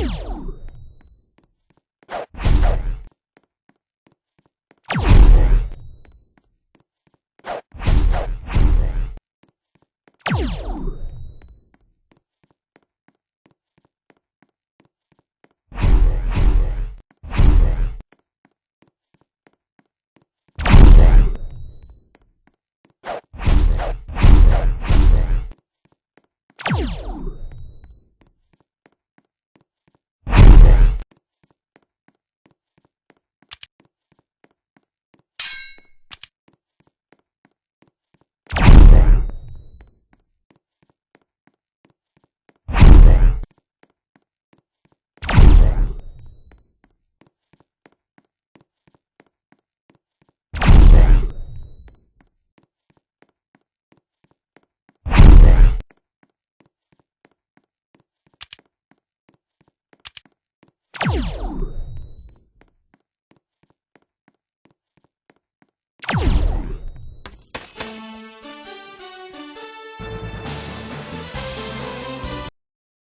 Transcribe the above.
you